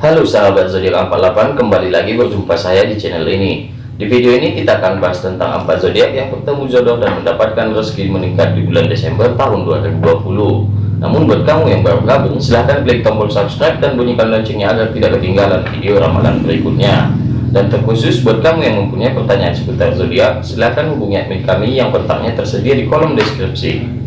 Halo sahabat zodiak 48 kembali lagi berjumpa saya di channel ini. Di video ini kita akan bahas tentang empat zodiak yang bertemu jodoh dan mendapatkan rezeki meningkat di bulan Desember tahun 2020 namun buat kamu yang baru gabung silahkan klik tombol subscribe dan bunyikan loncengnya agar tidak ketinggalan video ramalan berikutnya. Dan terkhusus buat kamu yang mempunyai pertanyaan seputar zodiak silahkan hubungi admin kami yang kontaknya tersedia di kolom deskripsi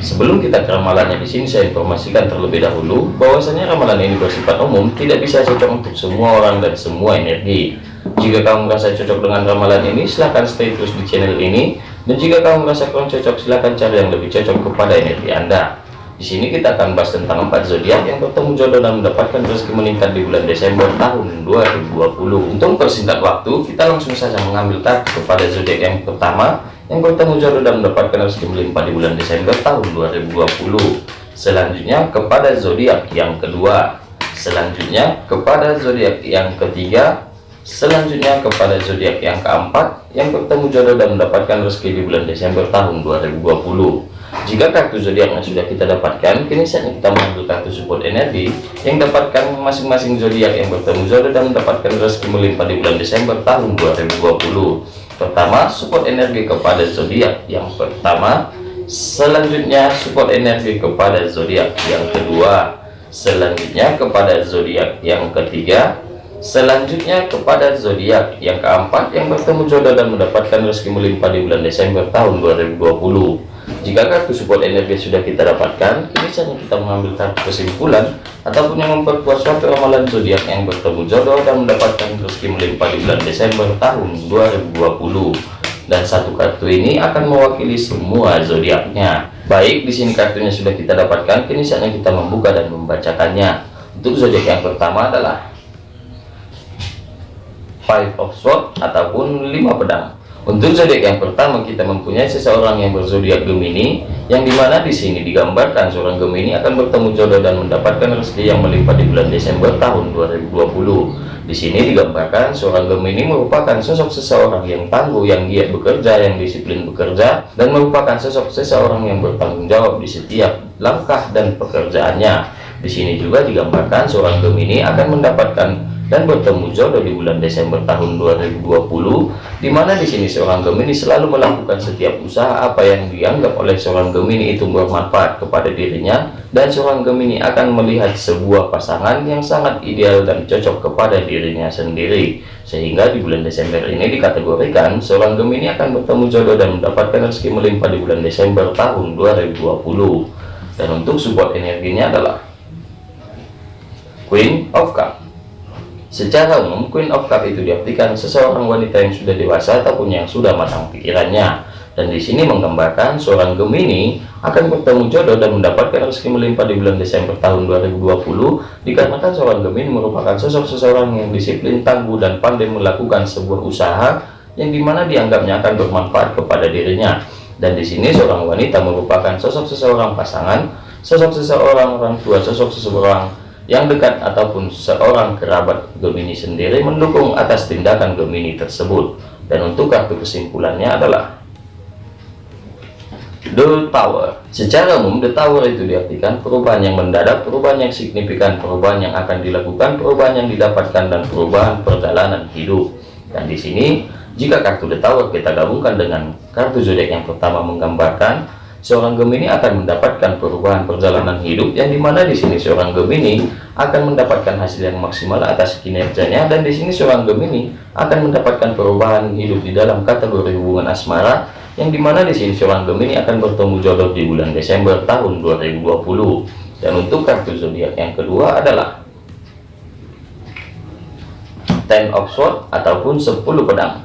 Sebelum kita ke ramalannya di sini saya informasikan terlebih dahulu bahwasanya ramalan ini bersifat umum, tidak bisa cocok untuk semua orang dan semua energi. Jika kamu merasa cocok dengan ramalan ini, silahkan stay terus di channel ini. Dan jika kamu merasa kurang cocok, silahkan cari yang lebih cocok kepada energi Anda. Di sini kita akan bahas tentang empat zodiak yang bertemu jodoh dan mendapatkan rezeki meningkat di bulan Desember tahun 2020. Untuk persingkat waktu, kita langsung saja mengambil kartu kepada zodiak yang pertama yang bertemu jodoh dan mendapatkan rezeki melimpah di bulan Desember tahun 2020 selanjutnya kepada zodiak yang kedua. Selanjutnya kepada zodiak yang ketiga. Selanjutnya kepada zodiak yang keempat. Yang bertemu jodoh dan mendapatkan rezeki di bulan Desember tahun 2020 jika kartu zodiaknya sudah kita dapatkan kini saatnya kita mengambil kartu support energi yang dapatkan masing-masing zodiak. Yang bertemu jodoh dan mendapatkan rezeki melimpah di bulan Desember tahun 2020 pertama support energi kepada zodiak. Yang pertama selanjutnya support energi kepada zodiak. Yang kedua selanjutnya kepada zodiak. Yang ketiga selanjutnya kepada zodiak. Yang keempat yang bertemu jodoh dan mendapatkan rezeki melimpah di bulan Desember tahun 2020 jika kartu support energi sudah kita dapatkan, kini saatnya kita mengambil kartu kesimpulan ataupun yang memperkuat suatu ramalan zodiak yang bertemu jodoh dan mendapatkan rezeki melimpah di bulan Desember tahun 2020. Dan satu kartu ini akan mewakili semua zodiaknya. Baik, di sini kartunya sudah kita dapatkan, kini saatnya kita membuka dan membacakannya. Untuk zodiak yang pertama adalah Five of Swords ataupun lima pedang. Untuk zodiak yang pertama kita mempunyai seseorang yang berzodiak Gemini, yang di mana di sini digambarkan seorang Gemini akan bertemu jodoh dan mendapatkan rezeki yang melimpah di bulan Desember tahun 2020. Di sini digambarkan seorang Gemini merupakan sosok seseorang yang tangguh, yang giat bekerja, yang disiplin bekerja, dan merupakan sosok seseorang yang bertanggung jawab di setiap langkah dan pekerjaannya. Di sini juga digambarkan seorang Gemini akan mendapatkan dan bertemu jodoh di bulan Desember tahun 2020 di mana di sini seorang Gemini selalu melakukan setiap usaha apa yang dianggap oleh seorang Gemini itu bermanfaat kepada dirinya dan seorang Gemini akan melihat sebuah pasangan yang sangat ideal dan cocok kepada dirinya sendiri. Sehingga di bulan Desember ini dikategorikan seorang Gemini akan bertemu jodoh dan mendapatkan rezeki melimpah di bulan Desember tahun 2020 dan untuk support energinya adalah Queen of Cup Secara umum, Queen of Cup itu diartikan seseorang wanita yang sudah dewasa ataupun yang sudah matang pikirannya. Dan di sini menggambarkan seorang Gemini akan bertemu jodoh dan mendapatkan rezeki melimpah di bulan Desember tahun 2020 dikarenakan seorang Gemini merupakan sosok seseorang yang disiplin, tangguh, dan pandai melakukan sebuah usaha yang di mana dianggapnya akan bermanfaat kepada dirinya. Dan di sini seorang wanita merupakan sosok seseorang pasangan, sosok seseorang orang tua, sosok seseorang yang dekat ataupun seorang kerabat Gemini sendiri mendukung atas tindakan Gemini tersebut. Dan untuk kartu kesimpulannya adalah The Tower. Secara umum The Tower itu diartikan perubahan yang mendadak perubahan yang signifikan perubahan yang akan dilakukan perubahan yang didapatkan dan perubahan perjalanan hidup. Dan di sini jika kartu The Tower kita gabungkan dengan kartu zodiak yang pertama menggambarkan seorang Gemini akan mendapatkan perubahan perjalanan hidup yang di mana di sini seorang Gemini akan mendapatkan hasil yang maksimal atas kinerjanya dan di sini seorang Gemini akan mendapatkan perubahan hidup di dalam kategori hubungan asmara yang di mana di sini seorang Gemini akan bertemu jodoh di bulan Desember tahun 2020 dan untuk kartu zodiak yang kedua adalah Ten of Swords ataupun 10 pedang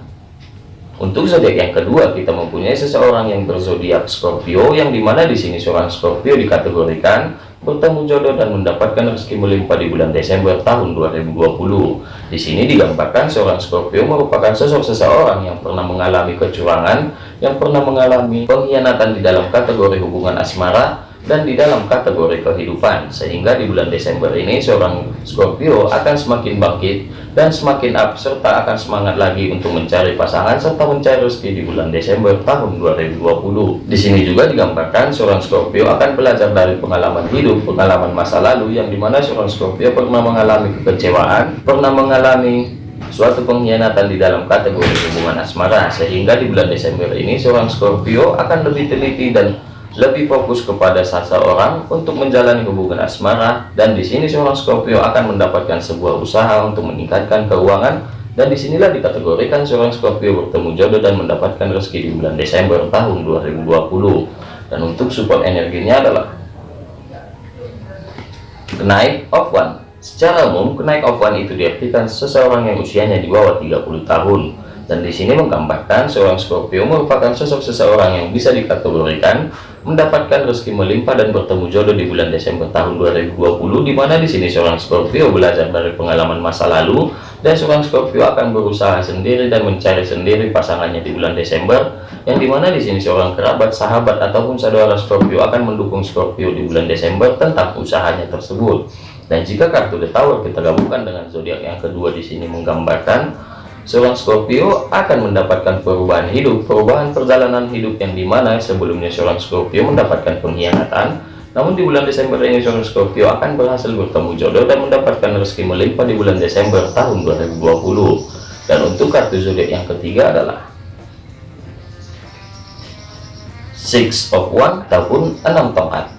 untuk zodiak yang kedua, kita mempunyai seseorang yang berzodiak Scorpio, yang di mana di sini seorang Scorpio dikategorikan bertemu jodoh dan mendapatkan rezeki melimpah di bulan Desember tahun 2020. Di sini digambarkan seorang Scorpio merupakan sosok seseorang yang pernah mengalami kecurangan, yang pernah mengalami pengkhianatan di dalam kategori hubungan asmara, dan di dalam kategori kehidupan. Sehingga di bulan Desember ini seorang Scorpio akan semakin bangkit dan semakin up serta akan semangat lagi untuk mencari pasangan serta mencari rezeki di bulan Desember tahun 2020 di sini juga digambarkan seorang Scorpio akan belajar dari pengalaman hidup pengalaman masa lalu yang di mana seorang Scorpio pernah mengalami kekecewaan pernah mengalami suatu pengkhianatan di dalam kategori hubungan asmara. Sehingga di bulan Desember ini seorang Scorpio akan lebih teliti dan lebih fokus kepada seseorang untuk menjalani hubungan asmara dan di sini seorang Scorpio akan mendapatkan sebuah usaha untuk meningkatkan keuangan dan di sinilah dikategorikan seorang Scorpio bertemu jodoh dan mendapatkan rezeki di bulan Desember tahun 2020 dan untuk support energinya adalah kenaik of one secara umum kenaik of one itu diartikan seseorang yang usianya di bawah 30 tahun dan di sini menggambarkan seorang Scorpio merupakan sosok seseorang yang bisa dikategorikan mendapatkan rezeki melimpah dan bertemu jodoh di bulan Desember tahun 2020 di mana di sini seorang Scorpio belajar dari pengalaman masa lalu dan seorang Scorpio akan berusaha sendiri dan mencari sendiri pasangannya di bulan Desember yang di mana di sini seorang kerabat sahabat ataupun saudara Scorpio akan mendukung Scorpio di bulan Desember tentang usahanya tersebut. Dan jika kartu The Tower kita gabungkan dengan zodiak yang kedua di sini menggambarkan seorang Scorpio akan mendapatkan perubahan hidup, perubahan perjalanan hidup yang di mana sebelumnya seorang Scorpio mendapatkan pengkhianatan, namun di bulan Desember ini seorang Scorpio akan berhasil bertemu jodoh dan mendapatkan rezeki melimpah di bulan Desember tahun 2020. Dan untuk kartu zodiak yang ketiga adalah Six of One ataupun enam tongkat.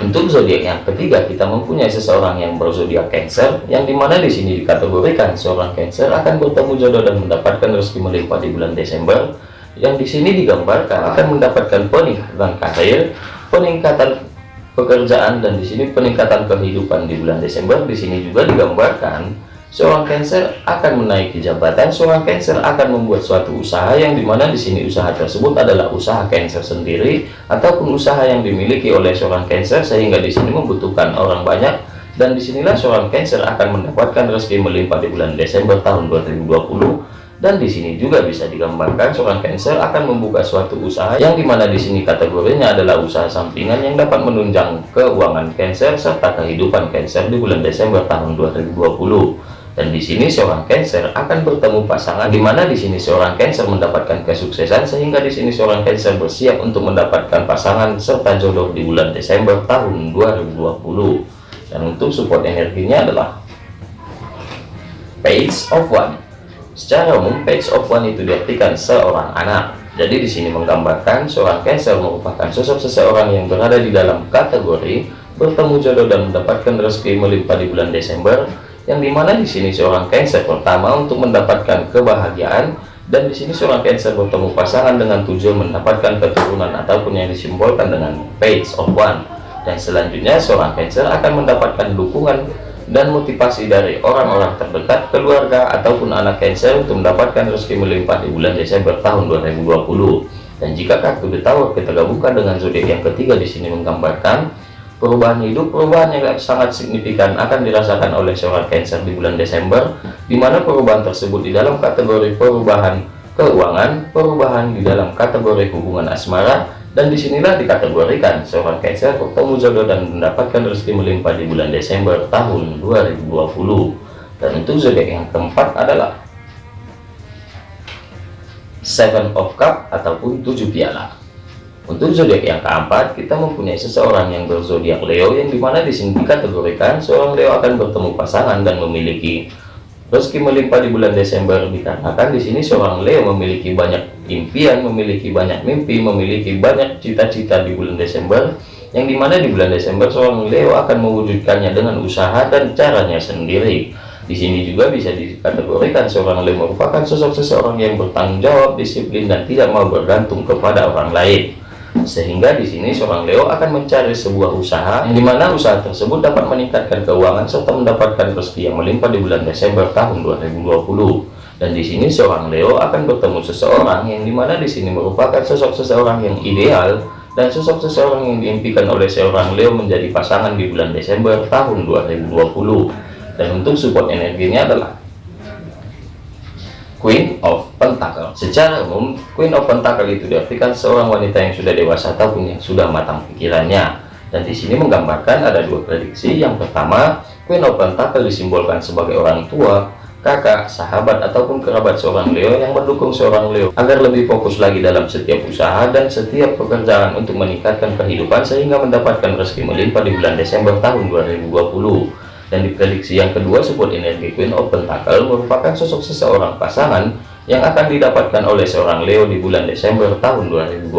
Untuk zodiak yang ketiga, kita mempunyai seseorang yang berzodiak Cancer, yang di mana di sini dikategorikan seorang Cancer akan bertemu jodoh dan mendapatkan rezeki melimpah di bulan Desember. Yang di sini digambarkan akan mendapatkan peningkatan karir, peningkatan pekerjaan, dan di sini peningkatan kehidupan di bulan Desember. Di sini juga digambarkan Seorang Cancer akan menaiki jabatan, seorang Cancer akan membuat suatu usaha yang di mana di sini usaha tersebut adalah usaha Cancer sendiri ataupun usaha yang dimiliki oleh seorang Cancer sehingga di sini membutuhkan orang banyak. Dan di sinilah seorang Cancer akan mendapatkan rezeki melimpah di bulan Desember tahun 2020 dan di sini juga bisa digambarkan seorang Cancer akan membuka suatu usaha yang di mana di sini kategorinya adalah usaha sampingan yang dapat menunjang keuangan Cancer serta kehidupan Cancer di bulan Desember tahun 2020 dan di sini seorang Cancer akan bertemu pasangan di mana di sini seorang Cancer mendapatkan kesuksesan sehingga di sini seorang Cancer bersiap untuk mendapatkan pasangan serta jodoh di bulan Desember tahun 2020 dan untuk support energinya adalah Page of One. Secara umum Page of One itu diartikan seorang anak. Jadi di sini menggambarkan seorang Cancer merupakan sosok seseorang yang berada di dalam kategori bertemu jodoh dan mendapatkan rezeki melimpah di bulan Desember yang di mana di sini seorang Cancer pertama untuk mendapatkan kebahagiaan dan di sini seorang Cancer bertemu pasangan dengan tujuan mendapatkan keturunan ataupun yang disimbolkan dengan Page of One. Dan selanjutnya seorang Cancer akan mendapatkan dukungan dan motivasi dari orang-orang terdekat keluarga ataupun anak Cancer untuk mendapatkan rezeki melimpah di bulan Desember tahun 2020 dan jika kartu Tower kita gabungkan dengan zodiak yang ketiga di sini menggambarkan perubahan hidup perubahan yang sangat signifikan akan dirasakan oleh seorang Cancer di bulan Desember di mana perubahan tersebut di dalam kategori perubahan keuangan perubahan di dalam kategori hubungan asmara dan di sinilah dikategorikan seorang Cancer bertemu jodoh dan mendapatkan rezeki melimpah di bulan Desember tahun 2020 dan untuk zodiak yang keempat adalah Seven of Cup ataupun tujuh piala untuk zodiak yang keempat, kita mempunyai seseorang yang berzodiak Leo yang di mana di sini dikategorikan seorang Leo akan bertemu pasangan dan memiliki rezeki melimpah di bulan Desember dikarenakan di sini seorang Leo memiliki banyak impian, memiliki banyak mimpi, memiliki banyak cita-cita di bulan Desember yang di mana di bulan Desember seorang Leo akan mewujudkannya dengan usaha dan caranya sendiri. Di sini juga bisa dikategorikan seorang Leo merupakan sosok seseorang yang bertanggung jawab, disiplin, dan tidak mau bergantung kepada orang lain sehingga di sini seorang Leo akan mencari sebuah usaha yang di mana usaha tersebut dapat meningkatkan keuangan serta mendapatkan rezeki yang melimpah di bulan Desember tahun 2020 dan di sini seorang Leo akan bertemu seseorang yang di mana di sini merupakan sosok seseorang yang ideal dan sosok seseorang yang diimpikan oleh seorang Leo menjadi pasangan di bulan Desember tahun 2020 dan untuk support energinya adalah Queen of Pentacle. Secara umum, Queen of Pentacle itu diartikan seorang wanita yang sudah dewasa ataupun yang sudah matang pikirannya. Dan di sini menggambarkan ada dua prediksi. Yang pertama, Queen of Pentacle disimbolkan sebagai orang tua, kakak, sahabat, ataupun kerabat seorang Leo yang mendukung seorang Leo agar lebih fokus lagi dalam setiap usaha dan setiap pekerjaan untuk meningkatkan kehidupan sehingga mendapatkan rezeki melimpah di bulan Desember tahun 2020 dan di prediksi yang kedua support energi Queen of Pentacle merupakan sosok seseorang pasangan yang akan didapatkan oleh seorang Leo di bulan Desember tahun 2020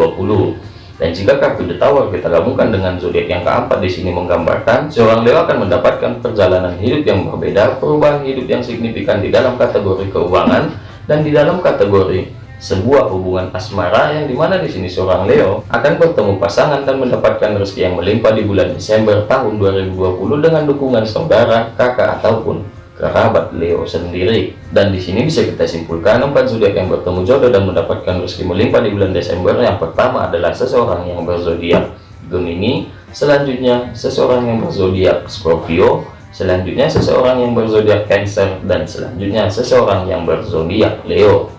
dan jika kartu The Tower kita gabungkan dengan zodiak yang keempat di sini menggambarkan seorang Leo akan mendapatkan perjalanan hidup yang berbeda, perubahan hidup yang signifikan di dalam kategori keuangan dan di dalam kategori sebuah hubungan asmara yang di mana di sini seorang Leo akan bertemu pasangan dan mendapatkan rezeki yang melimpah di bulan Desember tahun 2020 dengan dukungan saudara, kakak ataupun kerabat Leo sendiri. Dan di sini bisa kita simpulkan empat zodiak yang bertemu jodoh dan mendapatkan rezeki melimpah di bulan Desember. Yang pertama adalah seseorang yang berzodiak Gemini selanjutnya seseorang yang berzodiak Scorpio selanjutnya seseorang yang berzodiak Cancer dan selanjutnya seseorang yang berzodiak Leo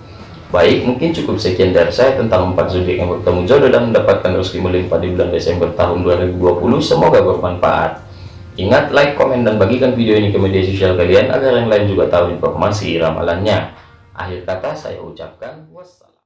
baik mungkin cukup sekian dari saya tentang empat zodiak yang bertemu jodoh dan mendapatkan rezeki melimpah di bulan Desember tahun 2020 semoga bermanfaat Ingat like, komen, dan bagikan video ini ke media sosial kalian agar yang lain juga tahu informasi ramalannya. Akhir kata saya ucapkan wassalam.